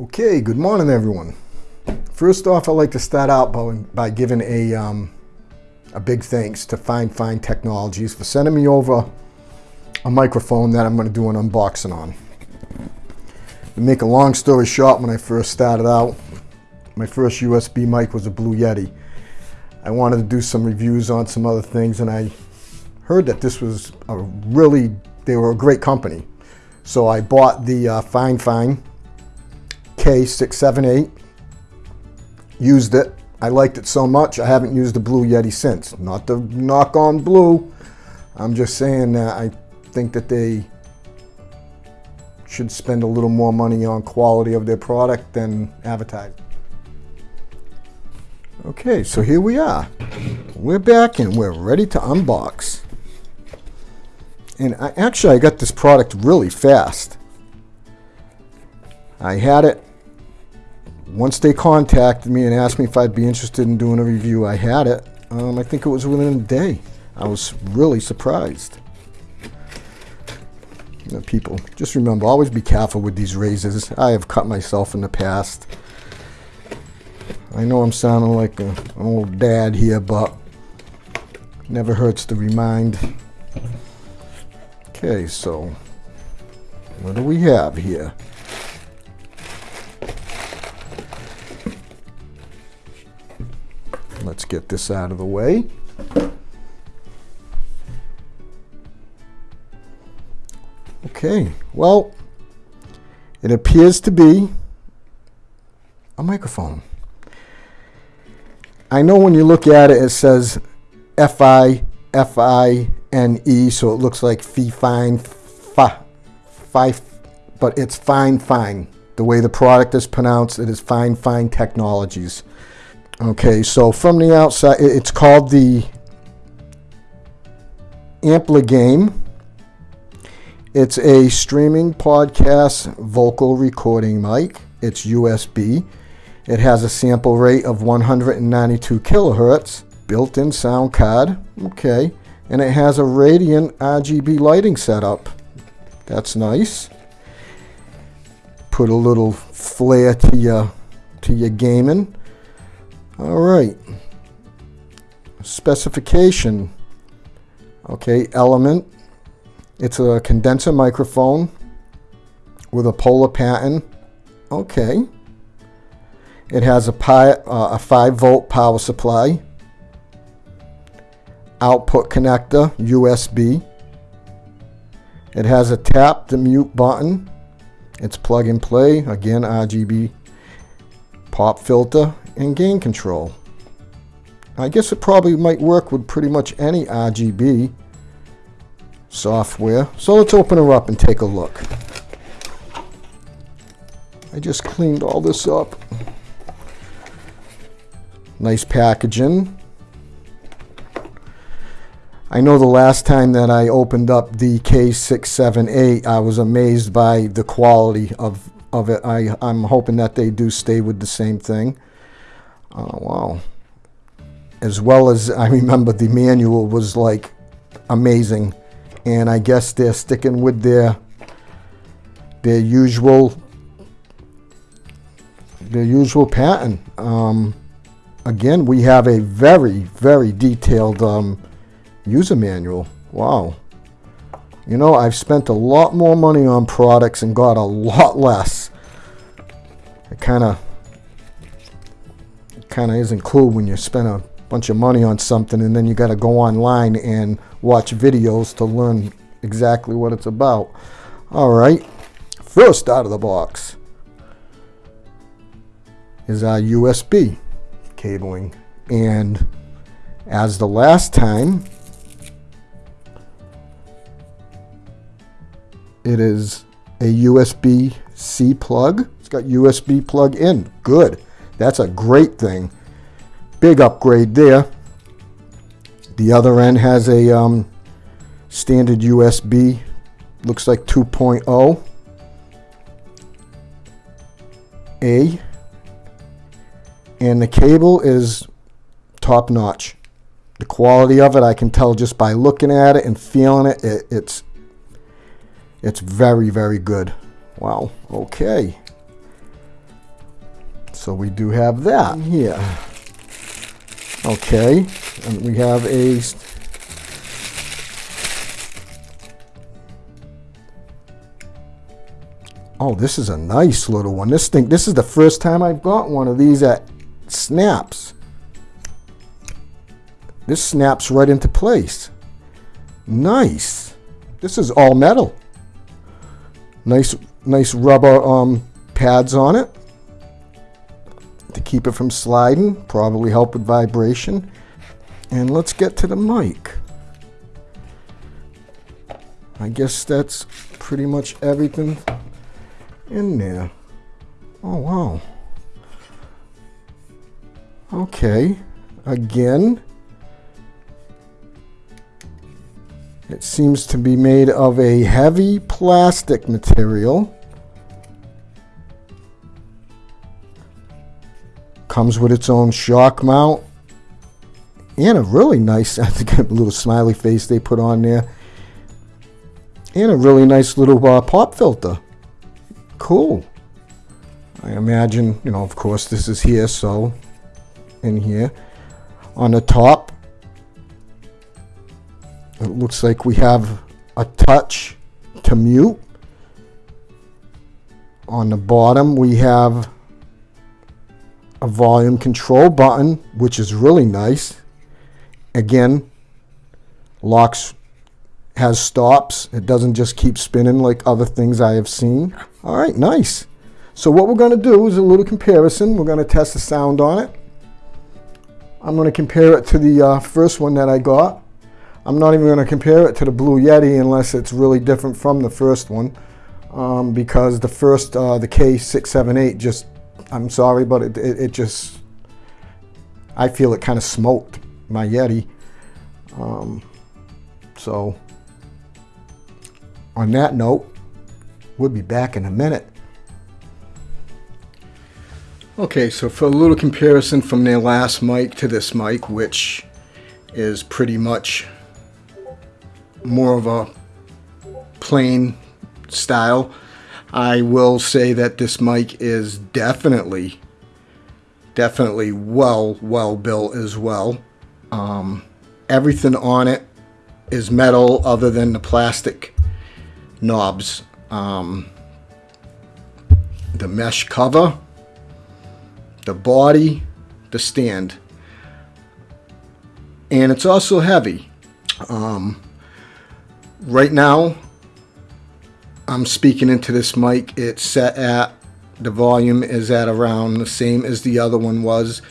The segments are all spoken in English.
Okay, good morning everyone. First off, I'd like to start out by, by giving a, um, a big thanks to Fine Fine Technologies for sending me over a microphone that I'm going to do an unboxing on. To make a long story short, when I first started out, my first USB mic was a Blue Yeti. I wanted to do some reviews on some other things and I heard that this was a really, they were a great company. So I bought the uh, Fine Fine K678, used it. I liked it so much, I haven't used the Blue Yeti since. Not to knock on Blue, I'm just saying that I think that they should spend a little more money on quality of their product than advertising. Okay, so here we are. We're back and we're ready to unbox. And I, actually, I got this product really fast. I had it once they contacted me and asked me if I'd be interested in doing a review. I had it. Um, I think it was within a day. I was really surprised. You know, people, just remember, always be careful with these razors. I have cut myself in the past. I know I'm sounding like a, an old dad here, but never hurts to remind. Okay, so what do we have here? Get this out of the way. Okay, well, it appears to be a microphone. I know when you look at it, it says F-I, F-I-N-E, so it looks like fee fine, fi, fi, but it's fine, fine. The way the product is pronounced, it is fine, fine technologies. Okay, so from the outside, it's called the Ampligame. It's a streaming podcast vocal recording mic. It's USB. It has a sample rate of 192 kilohertz, built-in sound card, okay, and it has a Radiant RGB lighting setup. That's nice. Put a little flair to your to your gaming. All right. Specification. Okay, element. It's a condenser microphone with a polar pattern. Okay. It has a, pi, uh, a 5 volt power supply, output connector, USB. It has a tap to mute button. It's plug and play, again RGB pop filter and gain control. I guess it probably might work with pretty much any RGB software. So let's open her up and take a look. I just cleaned all this up. Nice packaging. I know the last time that I opened up the K678, I was amazed by the quality of, of it. I, I'm hoping that they do stay with the same thing. Oh, wow. As well as I remember the manual was like amazing. And I guess they're sticking with their their usual their usual pattern. Um, again, we have a very, very detailed um, user manual. Wow. You know, I've spent a lot more money on products and got a lot less. Kind of kind of isn't cool when you spend a bunch of money on something and then you got to go online and watch videos to learn exactly what it's about. All right, first out of the box is our USB cabling. And as the last time, it is a USB-C plug. Got USB plug in. Good. That's a great thing. Big upgrade there. The other end has a um, standard USB. Looks like 2.0. A and the cable is top notch. The quality of it, I can tell just by looking at it and feeling it, it it's it's very, very good. Wow, okay. So we do have that here. Okay, and we have a Oh, this is a nice little one. This thing, this is the first time I've got one of these that snaps. This snaps right into place. Nice. This is all metal. Nice, nice rubber um, pads on it keep it from sliding. Probably help with vibration. And let's get to the mic. I guess that's pretty much everything in there. Oh, wow. Okay. Again, it seems to be made of a heavy plastic material. Comes with its own shock mount and a really nice, I think a little smiley face they put on there. And a really nice little uh, pop filter. Cool. I imagine, you know, of course this is here, so in here. On the top, it looks like we have a touch to mute. On the bottom, we have a volume control button, which is really nice. Again, locks has stops. It doesn't just keep spinning like other things I have seen. All right, nice. So what we're going to do is a little comparison. We're going to test the sound on it. I'm going to compare it to the uh, first one that I got. I'm not even going to compare it to the Blue Yeti unless it's really different from the first one. Um, because the first, uh, the K678 just, I'm sorry, but it, it, it just, I feel it kind of smoked my Yeti. Um, so on that note, we'll be back in a minute. Okay, so for a little comparison from their last mic to this mic, which is pretty much more of a plain style, I will say that this mic is definitely, definitely well, well built as well. Um, everything on it is metal other than the plastic knobs. Um, the mesh cover, the body, the stand. And it's also heavy. Um, right now, I'm speaking into this mic. It's set at, the volume is at around the same as the other one was.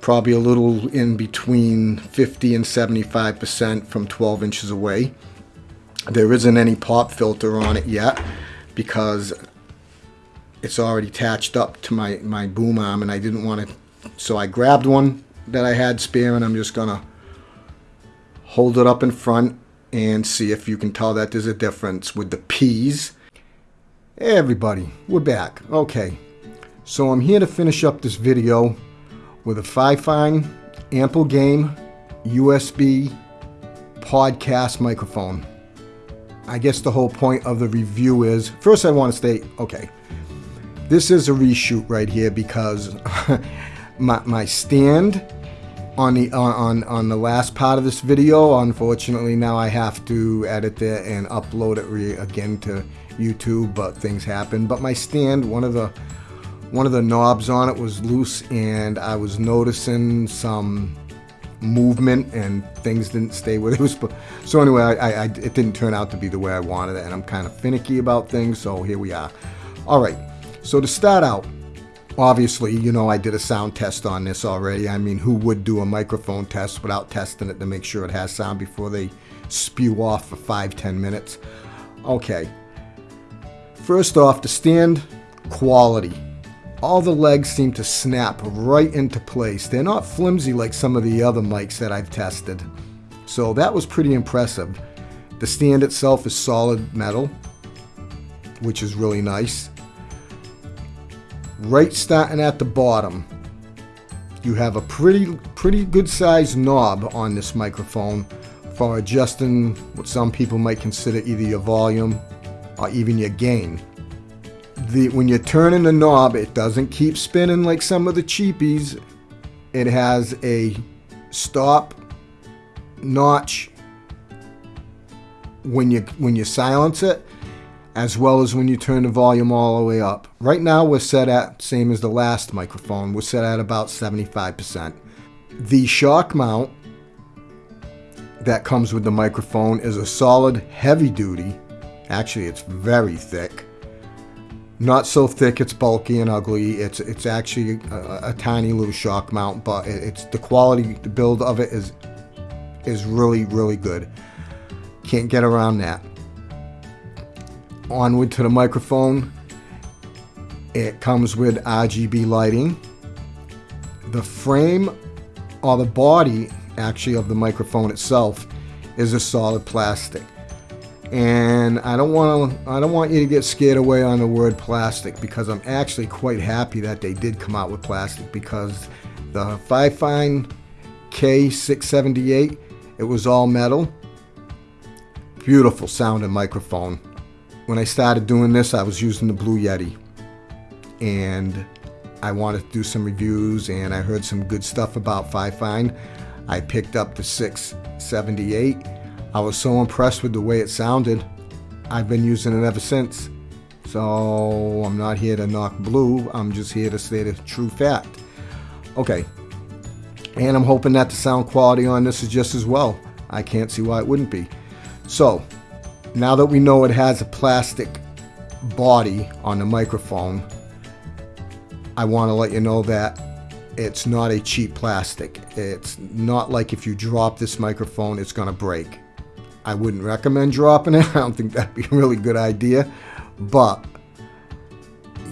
Probably a little in between 50 and 75% from 12 inches away. There isn't any pop filter on it yet because it's already attached up to my, my boom arm and I didn't want to, so I grabbed one that I had spare and I'm just gonna hold it up in front and see if you can tell that there's a difference with the P's. Hey everybody, we're back. Okay, so I'm here to finish up this video with a Fifine Ampligame USB podcast microphone. I guess the whole point of the review is, first I want to state, okay, this is a reshoot right here because my, my stand on the on, on the last part of this video, unfortunately now I have to edit it and upload it again to YouTube, but things happen. But my stand, one of the one of the knobs on it was loose and I was noticing some movement and things didn't stay where they was. So anyway, I, I, it didn't turn out to be the way I wanted it, and I'm kind of finicky about things. So here we are. All right. So to start out, obviously, you know, I did a sound test on this already. I mean, who would do a microphone test without testing it to make sure it has sound before they spew off for five, ten minutes? Okay. First off, the stand quality all the legs seem to snap right into place. They're not flimsy like some of the other mics that I've tested. So that was pretty impressive. The stand itself is solid metal, which is really nice. Right starting at the bottom, you have a pretty, pretty good sized knob on this microphone for adjusting what some people might consider either your volume or even your gain the when you're turning the knob, it doesn't keep spinning like some of the cheapies. It has a stop notch when you when you silence it as well as when you turn the volume all the way up. Right now we're set at same as the last microphone. We're set at about 75%. The shock mount that comes with the microphone is a solid heavy duty. Actually, it's very thick. Not so thick it's bulky and ugly. It's it's actually a, a tiny little shock mount, but it's the quality, the build of it is is really really good. Can't get around that. Onward to the microphone. It comes with RGB lighting. The frame or the body actually of the microphone itself is a solid plastic. And I don't want to I don't want you to get scared away on the word plastic because I'm actually quite happy that they did come out with plastic because the Fifine K678 it was all metal. Beautiful sounding microphone. When I started doing this, I was using the Blue Yeti. And I wanted to do some reviews and I heard some good stuff about Fifine. I picked up the 678. I was so impressed with the way it sounded. I've been using it ever since. So I'm not here to knock blue. I'm just here to state a true fact. Okay. And I'm hoping that the sound quality on this is just as well. I can't see why it wouldn't be. So now that we know it has a plastic body on the microphone, I want to let you know that it's not a cheap plastic. It's not like if you drop this microphone, it's going to break. I wouldn't recommend dropping it. I don't think that'd be a really good idea. But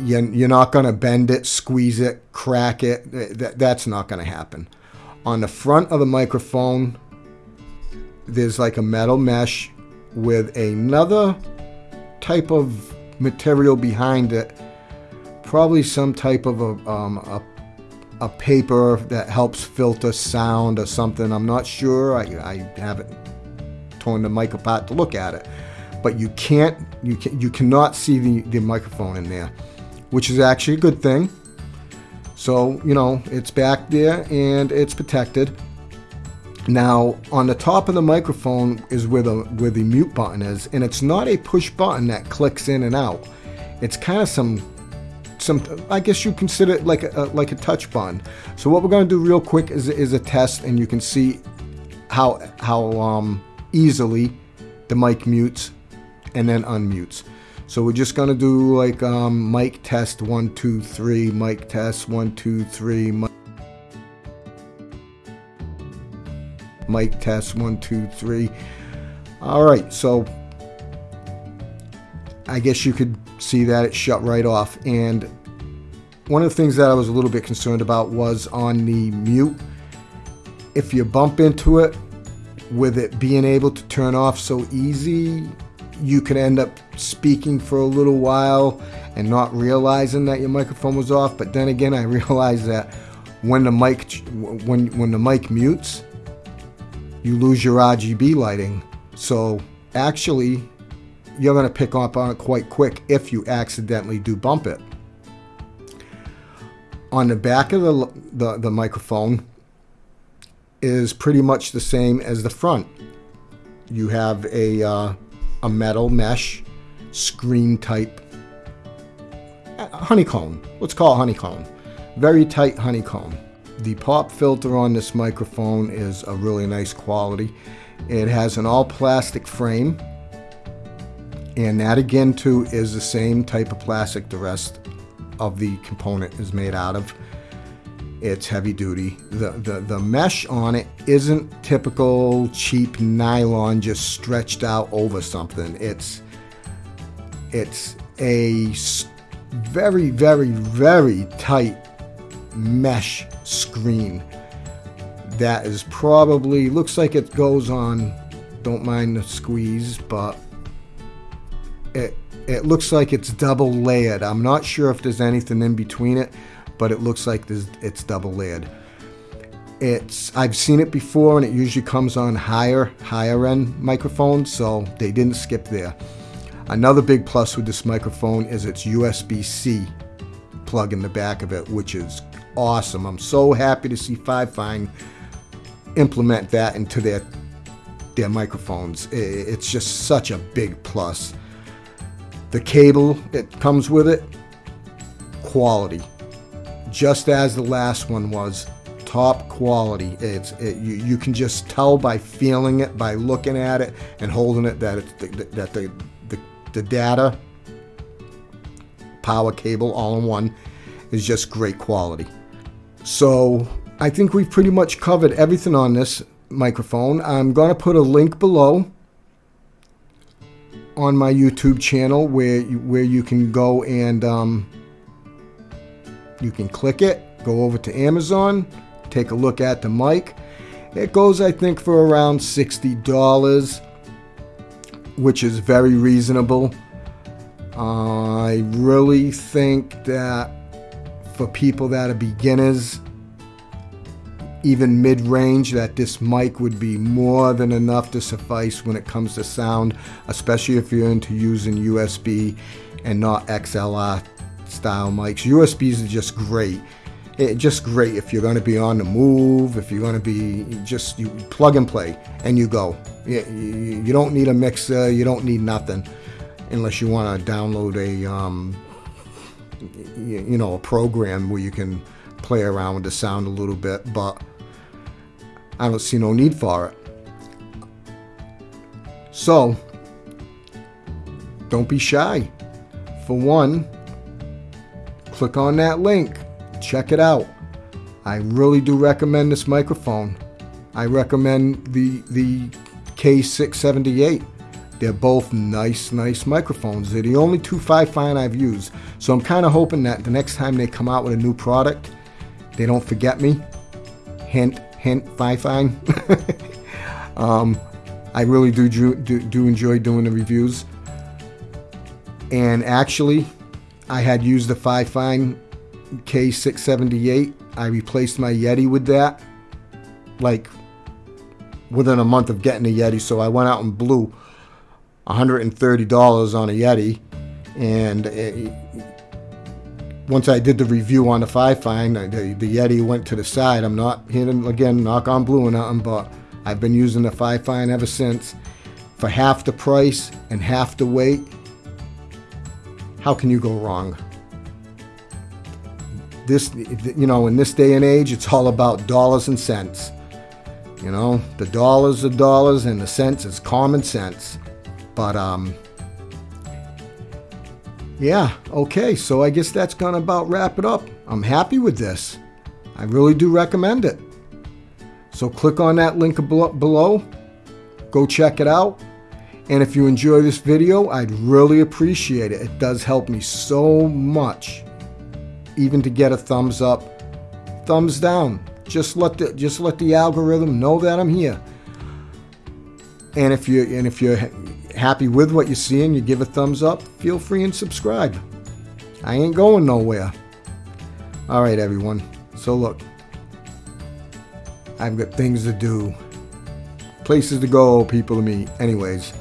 you're not going to bend it, squeeze it, crack it. That's not going to happen. On the front of the microphone, there's like a metal mesh with another type of material behind it. Probably some type of a, um, a, a, paper that helps filter sound or something. I'm not sure. I, I haven't torn the mic apart to look at it. But you can't, you, can, you cannot see the, the microphone in there, which is actually a good thing. So, you know, it's back there and it's protected. Now, on the top of the microphone is where the where the mute button is, and it's not a push button that clicks in and out. It's kind of some some I guess you consider it like a, like a touch button. So what we're going to do real quick is is a test, and you can see how how um, easily the mic mutes and then unmutes. So we're just going to do like um, mic test one two three, mic test one two three. Mic Mic test one, two, three. All right, so I guess you could see that it shut right off. And one of the things that I was a little bit concerned about was on the mute. If you bump into it, with it being able to turn off so easy, you could end up speaking for a little while and not realizing that your microphone was off. But then again, I realized that when the mic when when the mic mutes, you lose your RGB lighting. So actually, you're going to pick up on it quite quick if you accidentally do bump it. On the back of the, the, the microphone is pretty much the same as the front. You have a, uh, a metal mesh screen type honeycomb. Let's call it honeycomb. Very tight honeycomb. The pop filter on this microphone is a really nice quality. It has an all plastic frame and that again too is the same type of plastic the rest of the component is made out of. It's heavy duty. The, the, the mesh on it isn't typical cheap nylon just stretched out over something. It's, it's a very, very, very tight mesh screen. That is probably looks like it goes on don't mind the squeeze but it it looks like it's double layered I'm not sure if there's anything in between it but it looks like there's, it's double layered it's I've seen it before and it usually comes on higher higher end microphones so they didn't skip there. Another big plus with this microphone is its USB-C plug in the back of it, which is awesome. I'm so happy to see Fifine implement that into their their microphones. It's just such a big plus. The cable that comes with it, quality. Just as the last one was, top quality. It's it, you, you can just tell by feeling it, by looking at it and holding it that it's the, that the, the the data power cable all in one is just great quality. So I think we've pretty much covered everything on this microphone. I'm going to put a link below on my YouTube channel where you, where you can go and um, you can click it, go over to Amazon, take a look at the mic. It goes, I think, for around $60, which is very reasonable. I really think that for people that are beginners, even mid-range, that this mic would be more than enough to suffice when it comes to sound, especially if you're into using USB and not XLR style mics. USBs are just great. It, just great if you're going to be on the move, if you're going to be just you plug and play and you go. You, you, you don't need a mixer, you don't need nothing unless you want to download a um, you, know a program where you can play around with the sound a little bit but I don't see no need for it. So don't be shy. For one click on that link. Check it out. I really do recommend this microphone. I recommend the the K678 they're both nice, nice microphones. They're the only two Fifine I've used. So I'm kind of hoping that the next time they come out with a new product, they don't forget me. Hint, hint, Fifine. um, I really do, do, do enjoy doing the reviews. And actually, I had used the Fifine K678. I replaced my Yeti with that. Like within a month of getting a Yeti. So I went out and blew $130 on a Yeti. And it, once I did the review on the Fifine, uh, the, the Yeti went to the side. I'm not hitting, again, knock on blue or nothing, but I've been using the Fifine ever since. For half the price and half the weight, how can you go wrong? This, you know, in this day and age, it's all about dollars and cents. You know, the dollars are dollars and the cents is common sense. But um, yeah, okay, so I guess that's gonna about wrap it up. I'm happy with this. I really do recommend it. So click on that link below, go check it out. And if you enjoy this video, I'd really appreciate it. It does help me so much, even to get a thumbs up, thumbs down. Just let the just let the algorithm know that I'm here. And if you and if you're happy with what you see and you give a thumbs up, feel free and subscribe. I ain't going nowhere. All right, everyone. So look, I've got things to do, places to go, people to meet. Anyways,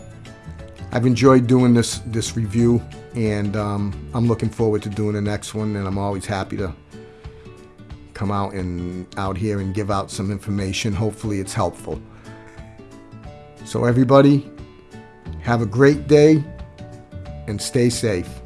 I've enjoyed doing this this review, and um, I'm looking forward to doing the next one. And I'm always happy to come out and out here and give out some information. Hopefully, it's helpful. So everybody, have a great day and stay safe.